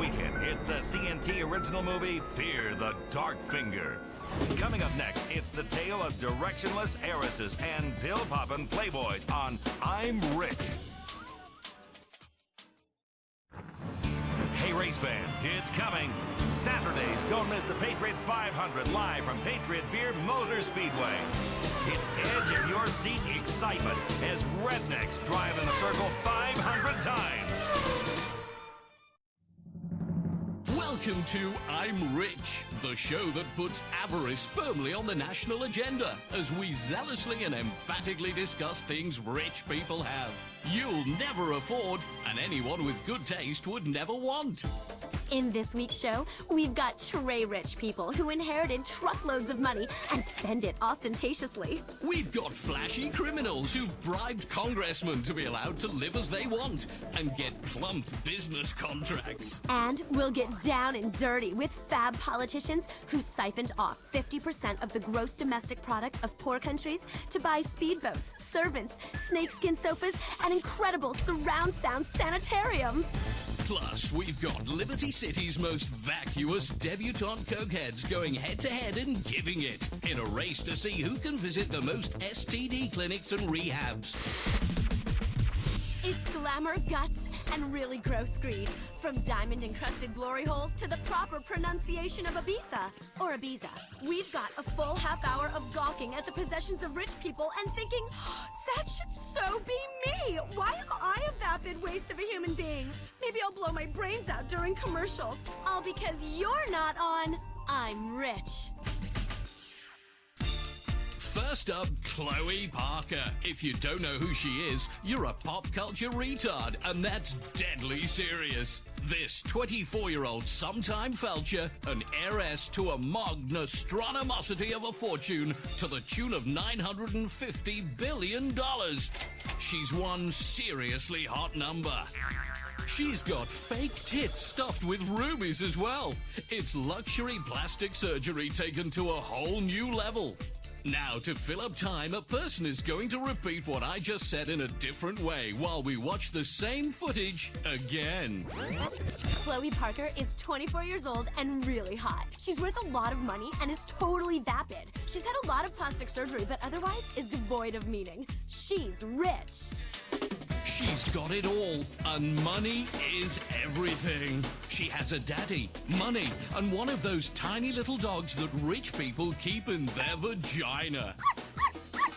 weekend, it's the CNT original movie Fear the Dark Finger. Coming up next, it's the tale of directionless heiresses and pill poppin' playboys on I'm Rich. Hey, race fans, it's coming. Saturdays, don't miss the Patriot 500 live from Patriot Beer Motor Speedway. It's edge in your seat excitement as rednecks drive in a circle 500 times. Welcome to I'm Rich, the show that puts avarice firmly on the national agenda as we zealously and emphatically discuss things rich people have. You'll never afford, and anyone with good taste would never want. In this week's show, we've got tray rich people who inherited truckloads of money and spend it ostentatiously. We've got flashy criminals who've bribed congressmen to be allowed to live as they want and get plump business contracts. And we'll get down and dirty with fab politicians who siphoned off 50% of the gross domestic product of poor countries to buy speedboats, servants, snakeskin sofas, and incredible surround sound sanitariums. Plus, we've got Liberty City's most vacuous debutante cokeheads going head to head and giving it in a race to see who can visit the most STD clinics and rehabs. It's glamour, guts, and really gross greed. From diamond encrusted glory holes to the proper pronunciation of Ibiza or Ibiza. We've got a full half hour of gawking at the possessions of rich people and thinking, that should so be me. Why am I a vapid waste of a human being? Maybe I'll blow my brains out during commercials. All because you're not on I'm Rich. First up, Chloe Parker. If you don't know who she is, you're a pop culture retard, and that's deadly serious. This 24 year old sometime felcher, an heiress to a magnastronomosity of a fortune to the tune of $950 billion. She's one seriously hot number. She's got fake tits stuffed with rubies as well. It's luxury plastic surgery taken to a whole new level. Now, to fill up time, a person is going to repeat what I just said in a different way while we watch the same footage again. Chloe Parker is 24 years old and really hot. She's worth a lot of money and is totally vapid. She's had a lot of plastic surgery, but otherwise is devoid of meaning. She's rich. She's got it all, and money is everything. She has a daddy, money, and one of those tiny little dogs that rich people keep in their vagina.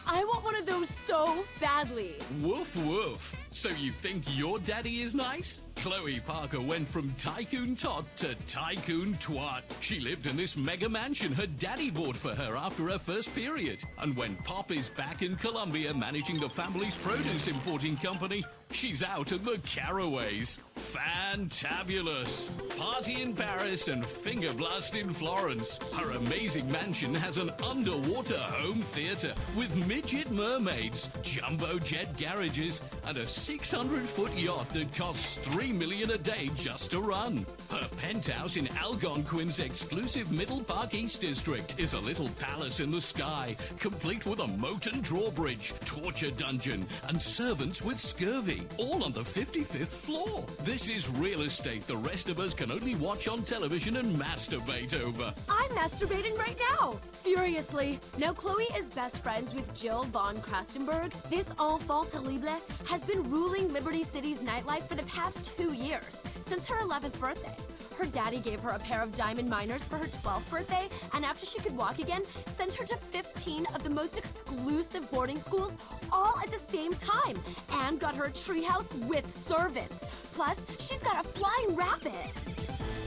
I want one of those so badly. Woof woof. So you think your daddy is nice? Chloe Parker went from tycoon tot to tycoon twat. She lived in this mega mansion her daddy bought for her after her first period. And when Pop is back in Colombia managing the family's produce importing company, she's out in the caraways. Fantabulous. Party in Paris and finger blast in Florence. Her amazing mansion has an underwater home theater with midget mermaids, jumbo jet garages, and a 600 foot yacht that costs 3 million a day just to run. Her penthouse in Algonquin's exclusive Middle Park East District is a little palace in the sky, complete with a moat and drawbridge, torture dungeon, and servants with scurvy, all on the 55th floor. This is real estate the rest of us can only watch on television and masturbate over. I'm masturbating right now, furiously. Now, Chloe is best friends with Jill von Crastenburg. This enfant terrible has been ruling Liberty City's nightlife for the past two years, since her 11th birthday. Her daddy gave her a pair of diamond miners for her 12th birthday, and after she could walk again, sent her to 15 of the most exclusive boarding schools all at the same time, and got her a treehouse with servants. Plus, she's got a flying rabbit.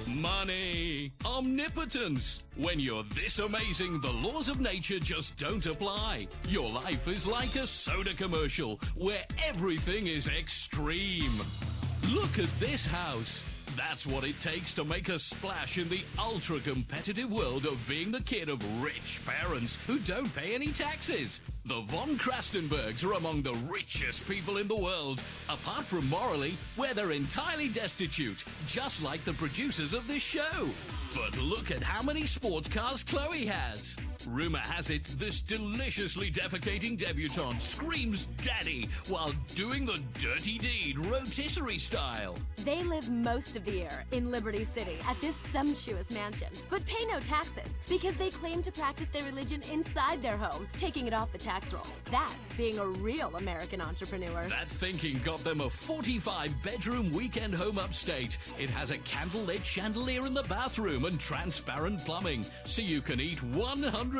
Money. Omnipotence. When you're this amazing, the laws of nature just don't apply. Your life is like a soda commercial where everything is extreme. Look at this house. That's what it takes to make a splash in the ultra competitive world of being the kid of rich parents who don't pay any taxes. The von Crastenburgs are among the richest people in the world, apart from morally, where they're entirely destitute, just like the producers of this show. But look at how many sports cars Chloe has. Rumor has it this deliciously defecating debutante screams daddy while doing the dirty deed rotisserie style. They live most of the year in Liberty City at this sumptuous mansion, but pay no taxes because they claim to practice their religion inside their home, taking it off the tax rolls. That's being a real American entrepreneur. That thinking got them a 45 bedroom weekend home upstate. It has a candlelit chandelier in the bathroom and transparent plumbing, so you can eat $100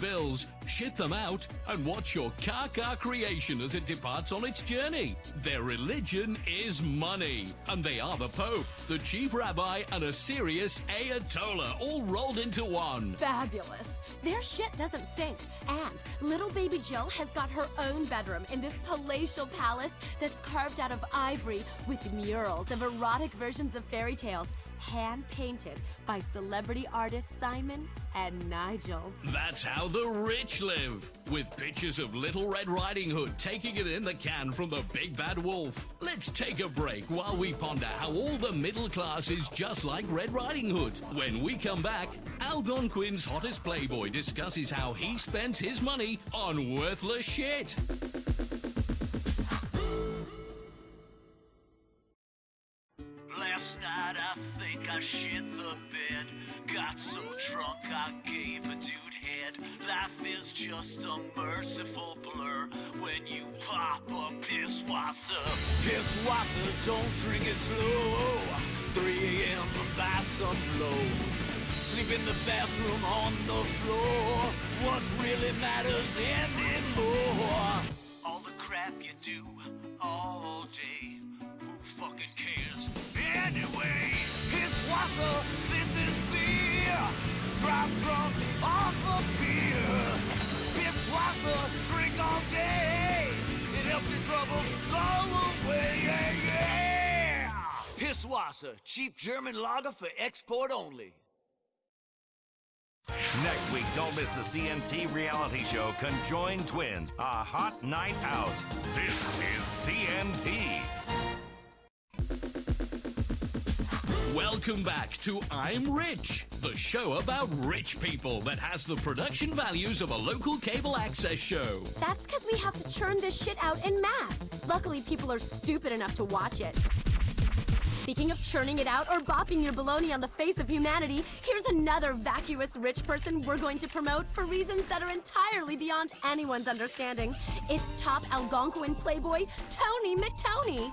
bills, shit them out, and watch your car car creation as it departs on its journey. Their religion is money, and they are the Pope, the chief rabbi, and a serious Ayatollah all rolled into one. Fabulous. Their shit doesn't stink. And little baby Jill has got her own bedroom in this palatial palace that's carved out of ivory with murals of erotic versions of fairy tales hand painted by celebrity artist Simon and Nigel. That's how the rich live, with pictures of Little Red Riding Hood taking it in the can from the Big Bad Wolf. Let's take a break while we ponder how all the middle class is just like Red Riding Hood. When we come back, Algonquin's hottest playboy discusses how he spends his money on worthless shit. Night I think I shit the bed. Got so drunk I gave a dude head. Life is just a merciful blur when you pop a Pisswasser. Piss wasser, don't drink it slow. 3 a.m. buy some blow. Sleep in the bathroom on the floor. What really matters anymore? All the crap you do all day. It's this is beer. Drive drunk off of beer. Pisswasser, cheap German lager for export only. Next week, don't miss the CNT reality show Conjoined Twins, a hot night out. This is CNT. Welcome back to I'm Rich, the show about rich people that has the production values of a local cable access show. That's because we have to churn this shit out in mass. Luckily, people are stupid enough to watch it. Speaking of churning it out or bopping your baloney on the face of humanity, here's another vacuous rich person we're going to promote for reasons that are entirely beyond anyone's understanding. It's top Algonquin playboy Tony McTony.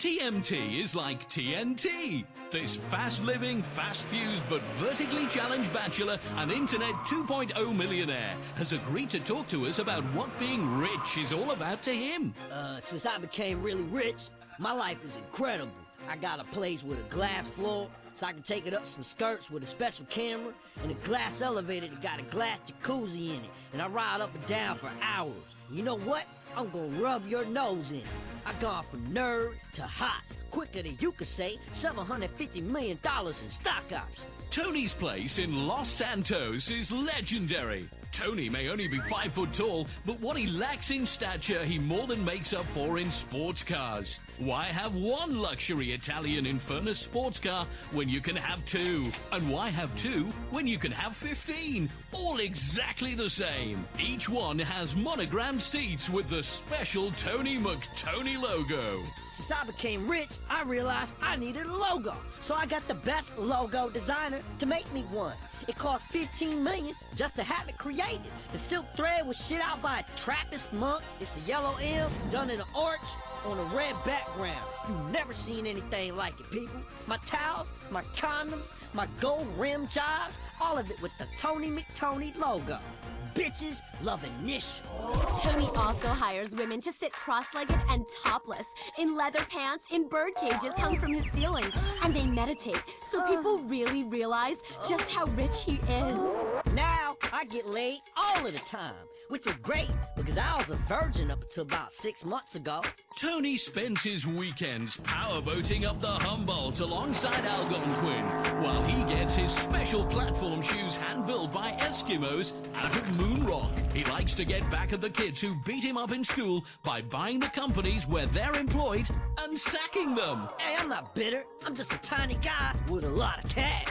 TMT is like TNT. This fast living, fast fused, but vertically challenged bachelor and internet 2.0 millionaire has agreed to talk to us about what being rich is all about to him. Uh, since I became really rich, my life is incredible. I got a place with a glass floor, so I can take it up some skirts with a special camera, and a glass elevator that got a glass jacuzzi in it, and I ride up and down for hours. You know what? I'm gonna rub your nose in. I gone from nerd to hot, quicker than you could say $750 million in stock options. Tony's place in Los Santos is legendary. Tony may only be five foot tall, but what he lacks in stature, he more than makes up for in sports cars. Why have one luxury Italian Infernus sports car when you can have two? And why have two when you can have 15? All exactly the same. Each one has monogrammed seats with the special Tony McTony logo. Since I became rich, I realized I needed a logo. So I got the best logo designer to make me one. It cost 15 million just to have it created. The silk thread was shit out by a Trappist monk. It's a yellow M done in an arch on a red background. You've never seen anything like it, people. My towels, my condoms, my gold rim jobs, all of it with the Tony McTony logo. Bitches loving this. Tony also hires women to sit cross-legged and topless in leather pants in bird cages hung from his ceiling, and they meditate so uh. people really realize just how rich he is. Now I get laid all of the time, which is great because I was a virgin up until about six months ago. Tony spends his weekends powerboating up the Humboldt alongside Algonquin, while he gets his special platform shoes hand-built by Eskimos out of Moon Rock. He likes to get back at the kids who beat him up in school by buying the companies where they're employed and sacking them. Hey, I'm not bitter. I'm just a tiny guy with a lot of cash.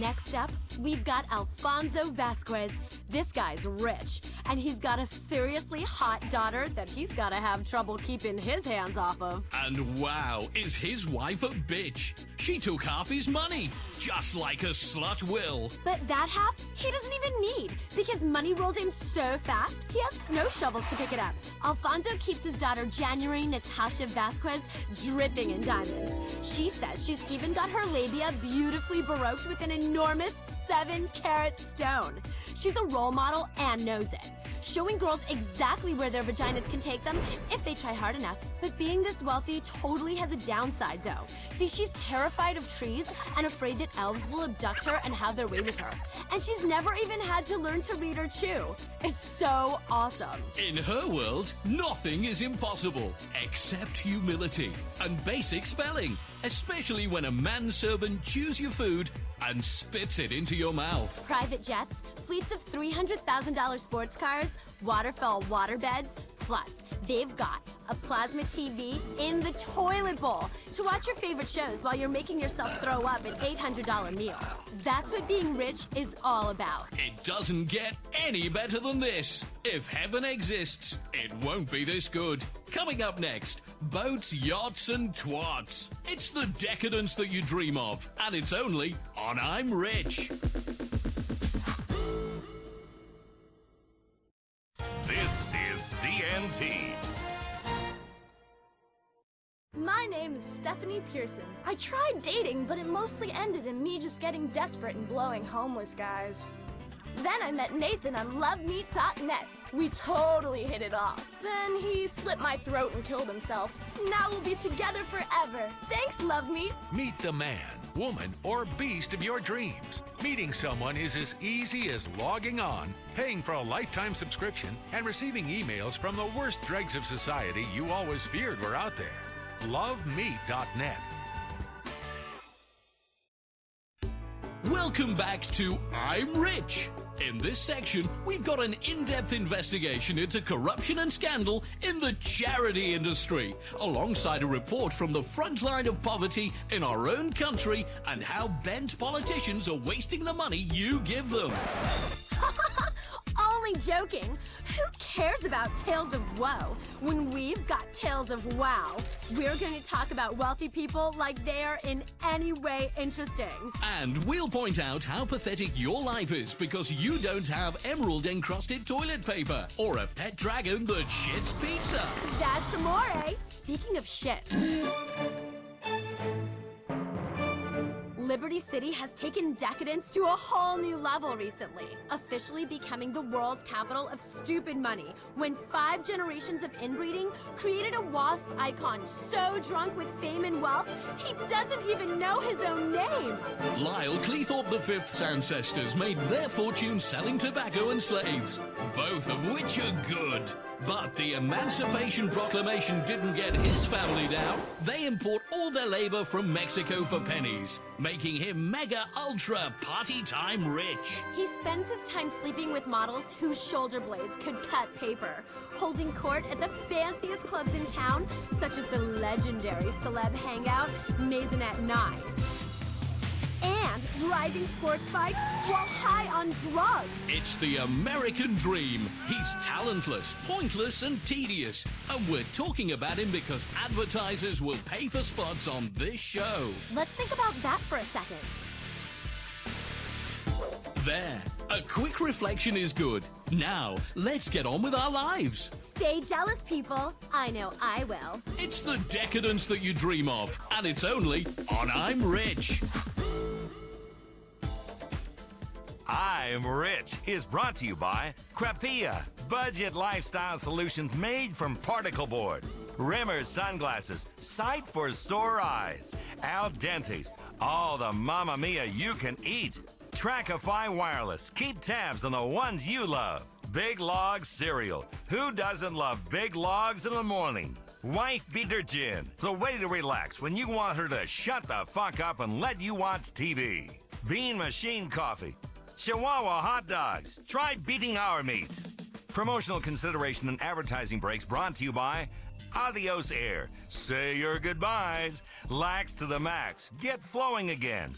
Next up, we've got Alfonso Vasquez. This guy's rich, and he's got a seriously hot daughter that he's gotta have trouble keeping his hands off of. And wow, is his wife a bitch? She took half his money, just like a slut will. But that half, he doesn't even need, because money rolls in so fast, he has snow shovels to pick it up. Alfonso keeps his daughter January Natasha Vasquez dripping in diamonds. She says she's even got her labia beautifully baroqued with an enormous seven carat stone. She's a role model and knows it, showing girls exactly where their vaginas can take them if they try hard enough. But being this wealthy totally has a downside, though. See, she's terrified of trees and afraid that elves will abduct her and have their way with her. And she's never even had to learn to read or chew. It's so awesome. In her world, nothing is impossible except humility and basic spelling, especially when a manservant chews your food and spits it into your mouth. Private jets, fleets of $300,000 sports cars, waterfall waterbeds, plus they've got a plasma TV in the toilet bowl to watch your favorite shows while you're making yourself throw up an $800 meal. That's what being rich is all about. It doesn't get any better than this. If heaven exists, it won't be this good. Coming up next, boats, yachts, and twats. It's the decadence that you dream of, and it's only on I'm Rich. This is CNT. My name is Stephanie Pearson. I tried dating, but it mostly ended in me just getting desperate and blowing homeless guys. Then I met Nathan on LoveMeet.net. We totally hit it off. Then he slit my throat and killed himself. Now we'll be together forever. Thanks, Love Meet. Meet the man, woman, or beast of your dreams. Meeting someone is as easy as logging on, paying for a lifetime subscription, and receiving emails from the worst dregs of society you always feared were out there. LoveMeet.net. Welcome back to I'm Rich. In this section, we've got an in depth investigation into corruption and scandal in the charity industry, alongside a report from the front line of poverty in our own country and how bent politicians are wasting the money you give them. Only joking. Who cares about tales of woe when we've got tales of wow? We're going to talk about wealthy people like they are in any way interesting. And we'll point out how pathetic your life is because you don't have emerald encrusted toilet paper or a pet dragon that shits pizza. That's amore. Eh? Speaking of shit. Liberty City has taken decadence to a whole new level recently, officially becoming the world's capital of stupid money when five generations of inbreeding created a wasp icon so drunk with fame and wealth he doesn't even know his own name. Lyle Cleethorpe V's ancestors made their fortune selling tobacco and slaves, both of which are good. But the Emancipation Proclamation didn't get his family down. They import all their labor from Mexico for pennies, making him mega ultra party time rich. He spends his time sleeping with models whose shoulder blades could cut paper, holding court at the fanciest clubs in town, such as the legendary celeb hangout Maisonette 9. And driving sports bikes while high on drugs. It's the American dream. He's talentless, pointless, and tedious. And we're talking about him because advertisers will pay for spots on this show. Let's think about that for a second. There. A quick reflection is good. Now, let's get on with our lives. Stay jealous, people. I know I will. It's the decadence that you dream of, and it's only on I'm Rich. I'm Rich is brought to you by Krapea, budget lifestyle solutions made from particle board. Rimmer sunglasses, sight for sore eyes. Al Dente's, all the Mamma Mia you can eat. Trackify Wireless, keep tabs on the ones you love. Big Log Cereal, who doesn't love big logs in the morning? Wife Beater Gin, the way to relax when you want her to shut the fuck up and let you watch TV. Bean Machine Coffee, Chihuahua hot dogs. Try beating our meat. Promotional consideration and advertising breaks brought to you by Adios Air. Say your goodbyes. Lax to the max. Get flowing again.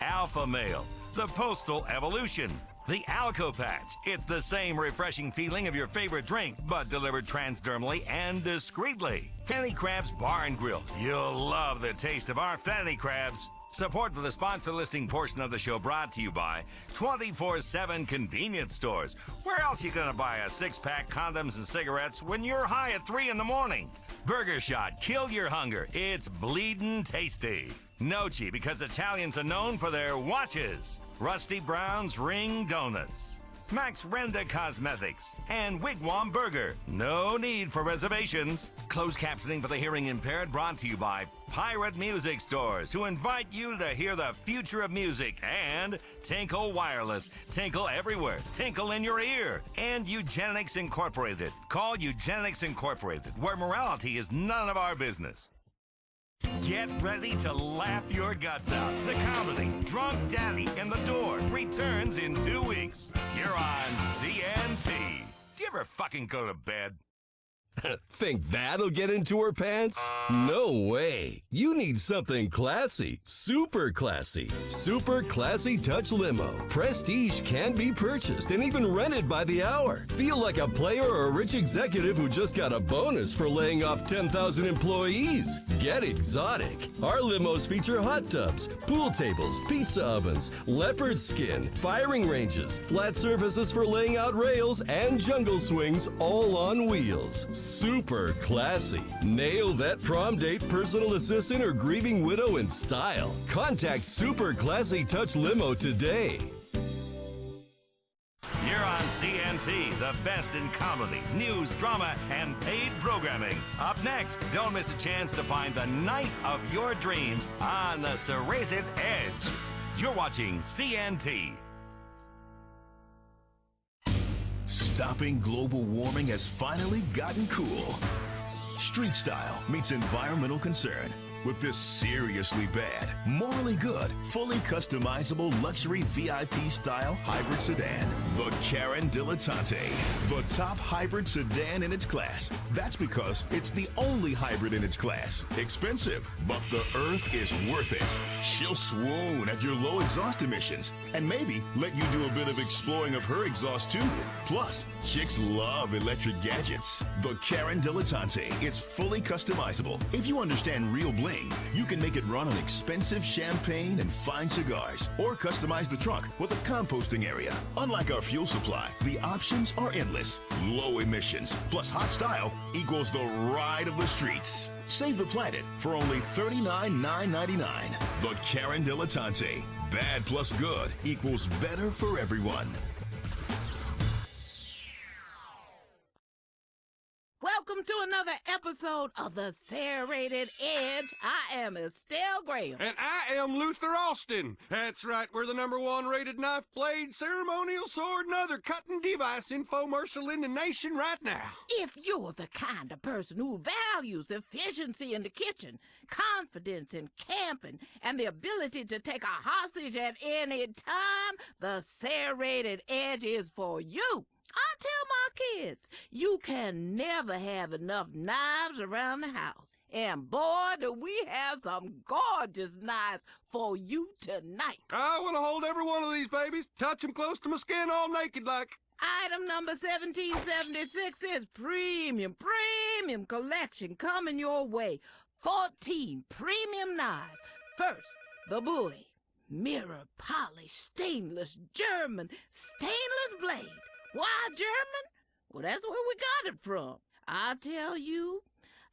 Alpha Male, the Postal Evolution, the Alco Patch. It's the same refreshing feeling of your favorite drink, but delivered transdermally and discreetly. Fanny Crabs Bar and Grill. You'll love the taste of our Fanny Crabs. Support for the sponsor listing portion of the show brought to you by 24-7 convenience stores. Where else you gonna buy a six-pack condoms and cigarettes when you're high at 3 in the morning? Burger Shot, kill your hunger. It's bleeding tasty. Nochi, because Italians are known for their watches. Rusty Brown's Ring Donuts. Max Renda Cosmetics, and Wigwam Burger. No need for reservations. Closed captioning for the hearing impaired brought to you by Pirate Music Stores, who invite you to hear the future of music, and Tinkle Wireless. Tinkle everywhere. Tinkle in your ear. And Eugenics Incorporated. Call Eugenics Incorporated, where morality is none of our business. Get ready to laugh your guts out. The comedy Drunk Daddy and the Door returns in two weeks. You're on CNT. Do you ever fucking go to bed? Think that'll get into her pants? No way. You need something classy, super classy. Super Classy Touch Limo. Prestige can be purchased and even rented by the hour. Feel like a player or a rich executive who just got a bonus for laying off 10,000 employees. Get exotic. Our limos feature hot tubs, pool tables, pizza ovens, leopard skin, firing ranges, flat surfaces for laying out rails, and jungle swings all on wheels super classy. Nail that prom date, personal assistant, or grieving widow in style. Contact Super Classy Touch Limo today. You're on CNT, the best in comedy, news, drama, and paid programming. Up next, don't miss a chance to find the knife of your dreams on the serrated edge. You're watching CNT. Stopping global warming has finally gotten cool. Street style meets environmental concern with this seriously bad, morally good, fully customizable luxury VIP style hybrid sedan. The Karin Dilettante, the top hybrid sedan in its class. That's because it's the only hybrid in its class. Expensive, but the earth is worth it. She'll swoon at your low exhaust emissions and maybe let you do a bit of exploring of her exhaust too. Plus, chicks love electric gadgets. The Karin Dilettante is fully customizable. If you understand real bling, you can make it run on expensive champagne and fine cigars, or customize the trunk with a composting area. Unlike our fuel supply, the options are endless. Low emissions plus hot style equals the ride of the streets. Save the planet for only $39,999. The Karin Dilettante. Bad plus good equals better for everyone. Welcome to another episode of the Serrated Edge. I am Estelle Graham. And I am Luther Austin. That's right, we're the number one rated knife blade, ceremonial sword, and other cutting device infomercial in the nation right now. If you're the kind of person who values efficiency in the kitchen, confidence in camping, and the ability to take a hostage at any time, the Serrated Edge is for you. I tell my kids, you can never have enough knives around the house. And boy, do we have some gorgeous knives for you tonight. I want to hold every one of these babies, touch them close to my skin all naked like. Item number 1776 is premium, premium collection coming your way. 14 premium knives. First, the Bowie. Mirror polished stainless German stainless blade. Why German? Well, that's where we got it from. I tell you,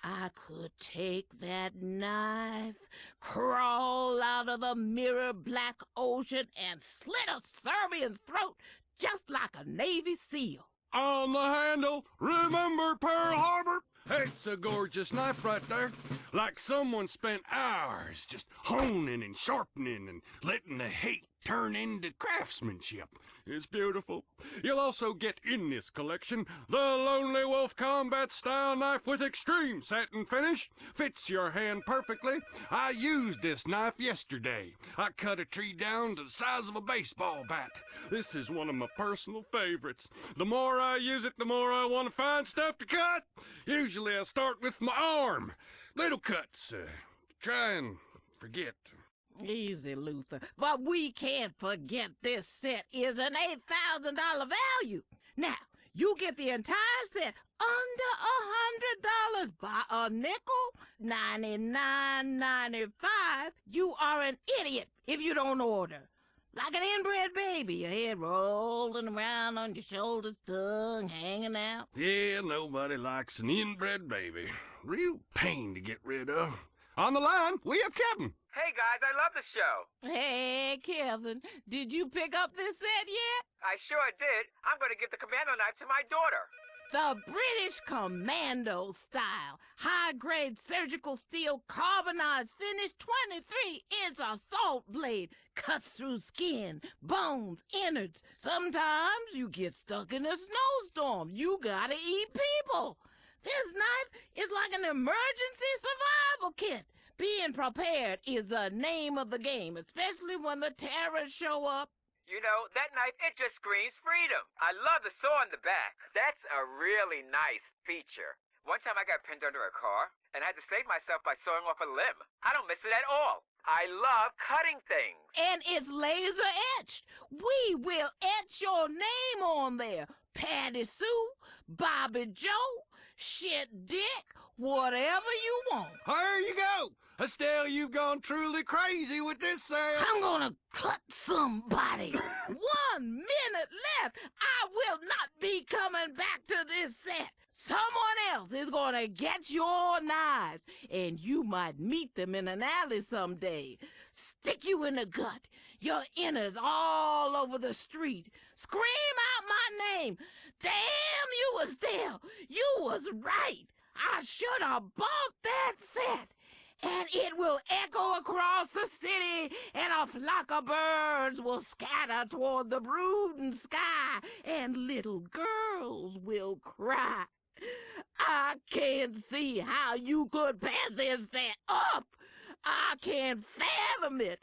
I could take that knife, crawl out of the mirror black ocean, and slit a Serbian's throat just like a Navy SEAL. On the handle, remember Pearl Harbor? It's a gorgeous knife right there. Like someone spent hours just honing and sharpening and letting the hate turn into craftsmanship. It's beautiful. You'll also get in this collection the Lonely Wolf Combat Style Knife with extreme satin finish. Fits your hand perfectly. I used this knife yesterday. I cut a tree down to the size of a baseball bat. This is one of my personal favorites. The more I use it, the more I want to find stuff to cut. Usually I start with my arm. Little cuts. Uh, try and forget. Easy, Luther. But we can't forget this set is an $8,000 value. Now, you get the entire set under a hundred dollars by a nickel, ninety-nine ninety-five. You are an idiot if you don't order. Like an inbred baby, your head rolling around on your shoulders, tongue hanging out. Yeah, nobody likes an inbred baby. Real pain to get rid of. On the line, we have Kevin. Hey guys, I love the show. Hey, Kevin, did you pick up this set yet? I sure did. I'm going to give the commando knife to my daughter. The British Commando style, high grade surgical steel carbonized finish 23 inch assault blade cuts through skin, bones, innards. Sometimes you get stuck in a snowstorm. You gotta eat people. This knife is like an emergency survival kit. Being prepared is the name of the game, especially when the terrorists show up. You know, that knife, it just screams freedom. I love the saw in the back. That's a really nice feature. One time I got pinned under a car and I had to save myself by sawing off a limb. I don't miss it at all. I love cutting things. And it's laser etched. We will etch your name on there. Patty Sue, Bobby Joe, Shit Dick, whatever you want. Here you go. Estelle, you've gone truly crazy with this sale. I'm gonna cut somebody. One minute left. I will not be coming back to this set. Someone else is gonna get your knives, and you might meet them in an alley someday. Stick you in the gut, your innards all over the street. Scream out my name. Damn you, Estelle. You was right. I should have bought that set and it will echo across the city, and a flock of birds will scatter toward the brooding sky, and little girls will cry. I can't see how you could pass this set up. I can't fathom it.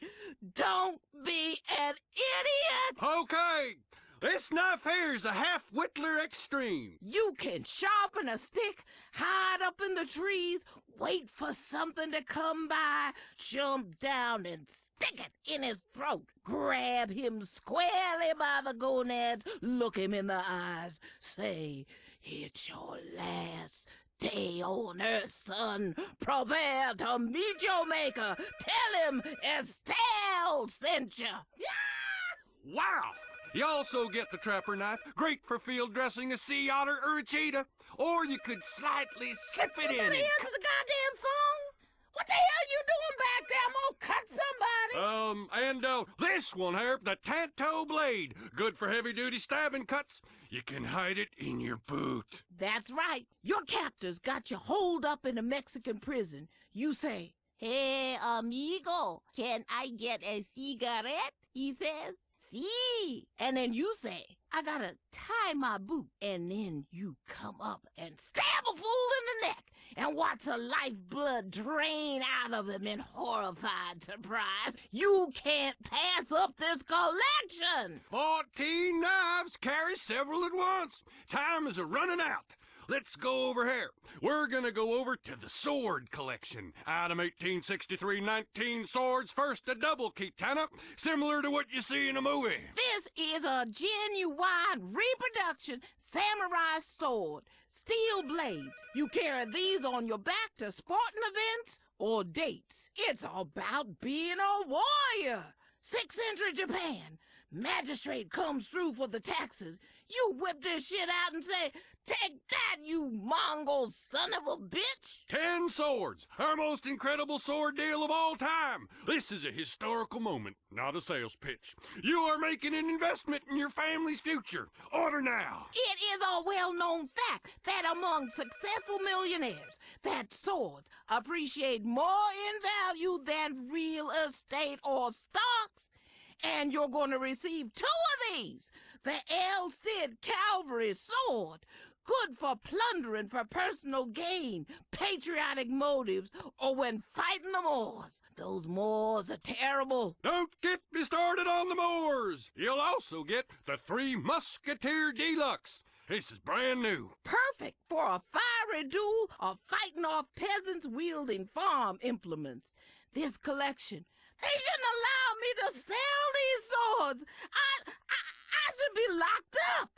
Don't be an idiot. Okay, this knife here's a half Whittler Extreme. You can sharpen a stick, hide up in the trees, wait for something to come by, jump down and stick it in his throat, grab him squarely by the gonads, look him in the eyes, say, It's your last day on earth, son. Prepare to meet your maker. Tell him Estelle sent you. Yeah! Wow! You also get the trapper knife, great for field dressing a sea otter or a cheetah. Or you could slightly slip it in. Somebody answer the goddamn phone. What the hell you doing back there? I'm gonna cut somebody. Um, and uh, this one here, the Tanto Blade, good for heavy-duty stabbing cuts. You can hide it in your boot. That's right. Your captors got you holed up in a Mexican prison. You say, Hey, amigo, can I get a cigarette? He says, See. And then you say, I gotta tie my boot. And then you come up and stab a fool in the neck and watch the lifeblood drain out of him in horrified surprise. You can't pass up this collection. Fourteen knives carry several at once. Time is a running out. Let's go over here. We're gonna go over to the sword collection. Item 1863, 19 swords, first a double katana, similar to what you see in a movie. This is a genuine reproduction samurai sword. Steel blades. You carry these on your back to sporting events or dates. It's about being a warrior. Six century Japan. Magistrate comes through for the taxes. You whip this shit out and say, Take that, you Mongol son of a bitch! Ten swords, our most incredible sword deal of all time. This is a historical moment, not a sales pitch. You are making an investment in your family's future. Order now. It is a well-known fact that among successful millionaires, that swords appreciate more in value than real estate or stocks. And you're going to receive two of these. The El Cid Cavalry Sword, good for plundering for personal gain, patriotic motives, or when fighting the Moors. Those Moors are terrible. Don't get me started on the Moors. You'll also get the Three Musketeer Deluxe. This is brand new. Perfect for a fiery duel or fighting off peasants wielding farm implements. This collection, They shouldn't allow me to sell I, I, I should be locked up.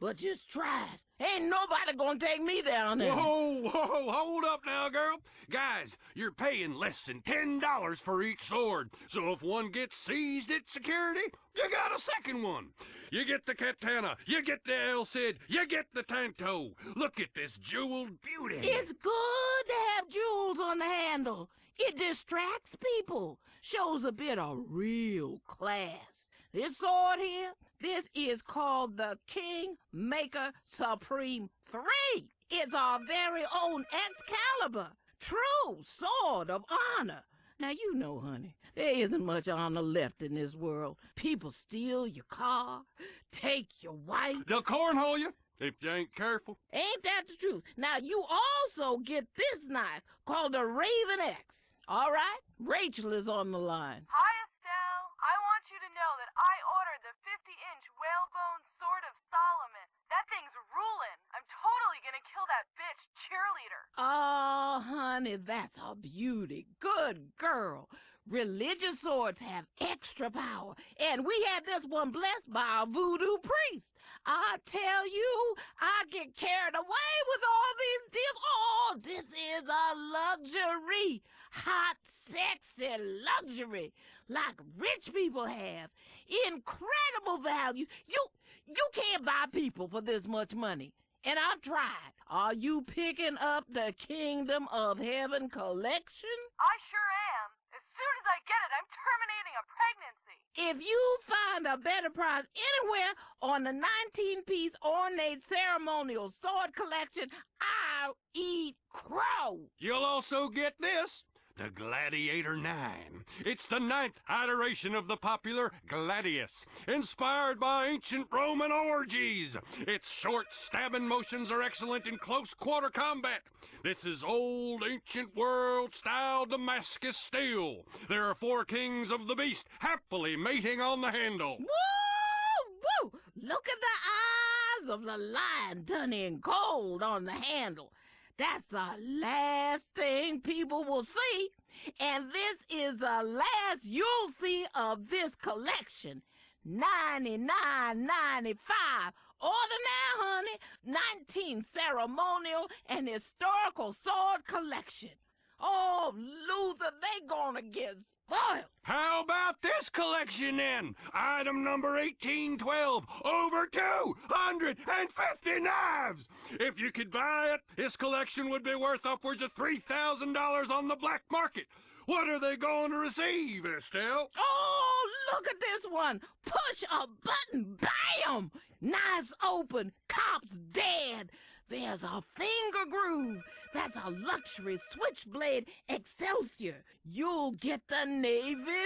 But just try it. Ain't nobody gonna take me down there. Whoa, whoa, hold up now, girl. Guys, you're paying less than $10 for each sword. So if one gets seized at security, you got a second one. You get the katana, you get the El Cid, you get the Tanto. Look at this jeweled beauty. It's good to have jewels on the handle. It distracts people, shows a bit of real class. This sword here, this is called the King Maker Supreme 3. It's our very own Excalibur, true sword of honor. Now, you know, honey, there isn't much honor left in this world. People steal your car, take your wife. They'll cornhole you if you ain't careful. Ain't that the truth? Now, you also get this knife called the Raven X. All right? Rachel is on the line. Hi, Estelle. I want you to know that I ordered the 50-inch whalebone sword of Solomon. That thing's ruling. I'm totally gonna kill that bitch cheerleader. Oh, honey, that's a beauty. Good girl. Religious swords have extra power, and we had this one blessed by a voodoo priest. I tell you, I get carried away with all these deals. Oh, this is a luxury. Hot, sexy luxury. Like rich people have. Incredible value. You you can't buy people for this much money. And I've tried. Are you picking up the Kingdom of Heaven collection? I sure am. As soon as I get it, I'm terminating a pregnancy. If you find a better prize anywhere on the 19 piece ornate ceremonial sword collection, I'll eat crow. You'll also get this. The Gladiator 9. It's the ninth iteration of the popular Gladius, inspired by ancient Roman orgies. Its short stabbing motions are excellent in close quarter combat. This is old ancient world style Damascus steel. There are four kings of the beast happily mating on the handle. Woo! Woo! Look at the eyes of the lion done in gold on the handle. That's the last thing people will see. And this is the last you'll see of this collection. Ninety-nine ninety-five. Order now, honey. Nineteen ceremonial and historical sword collection. Oh, Luther, they gonna get spoiled. How about this collection then? Item number 1812, over 250 knives! If you could buy it, this collection would be worth upwards of $3,000 on the black market. What are they going to receive, Estelle? Oh, look at this one. Push a button, bam! Knives open, cops dead. There's a finger groove. That's a luxury switchblade Excelsior. You'll get the Navy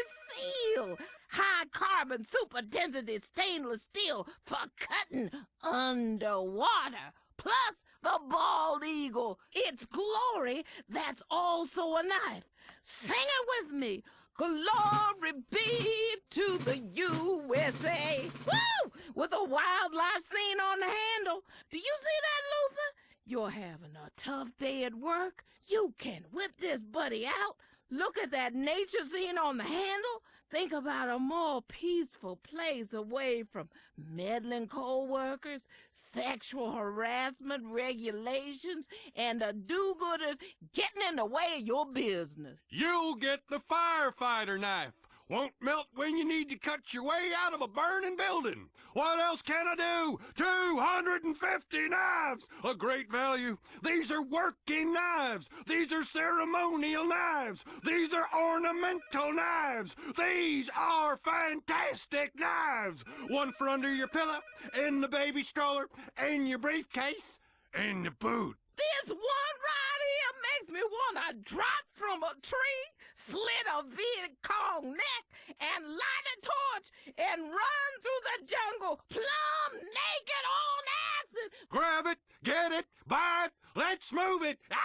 SEAL. High carbon super density stainless steel for cutting underwater. Plus the bald eagle. Its glory that's also a knife. Sing it with me. Glory be to the USA. Woo! With a wildlife scene on the handle. Do you see that, Luther? You're having a tough day at work. You can whip this buddy out. Look at that nature scene on the handle. Think about a more peaceful place away from meddling co-workers, sexual harassment regulations, and the do-gooders getting in the way of your business. You'll get the firefighter knife. Won't melt when you need to cut your way out of a burning building. What else can I do? 250 knives! A great value. These are working knives. These are ceremonial knives. These are ornamental knives. These are fantastic knives. One for under your pillow, in the baby stroller, in your briefcase, in the boot. This one right here makes me want to drop from a tree, slit a Viet Cong neck, and light a torch and run through the jungle plumb naked on acid. Grab it, get it, buy it, let's move it. How?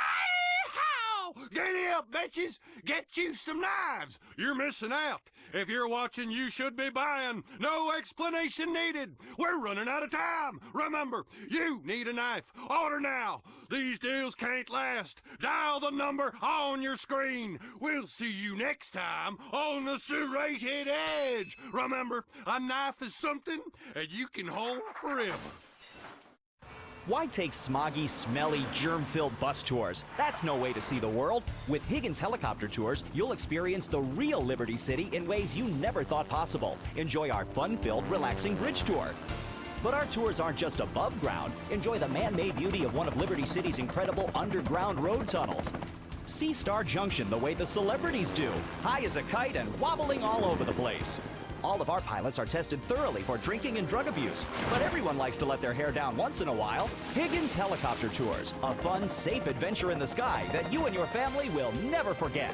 Get up, bitches. Get you some knives. You're missing out. If you're watching, you should be buying. No explanation needed. We're running out of time. Remember, you need a knife. Order now. These deals can't last. Dial the number on your screen. We'll see you next time on the Serrated Edge. Remember, a knife is something that you can hold forever. Why take smoggy, smelly, germ-filled bus tours? That's no way to see the world. With Higgins Helicopter Tours, you'll experience the real Liberty City in ways you never thought possible. Enjoy our fun-filled, relaxing bridge tour. But our tours aren't just above ground. Enjoy the man-made beauty of one of Liberty City's incredible underground road tunnels. See Star Junction the way the celebrities do, high as a kite and wobbling all over the place. All of our pilots are tested thoroughly for drinking and drug abuse, but everyone likes to let their hair down once in a while. Higgins Helicopter Tours, a fun, safe adventure in the sky that you and your family will never forget.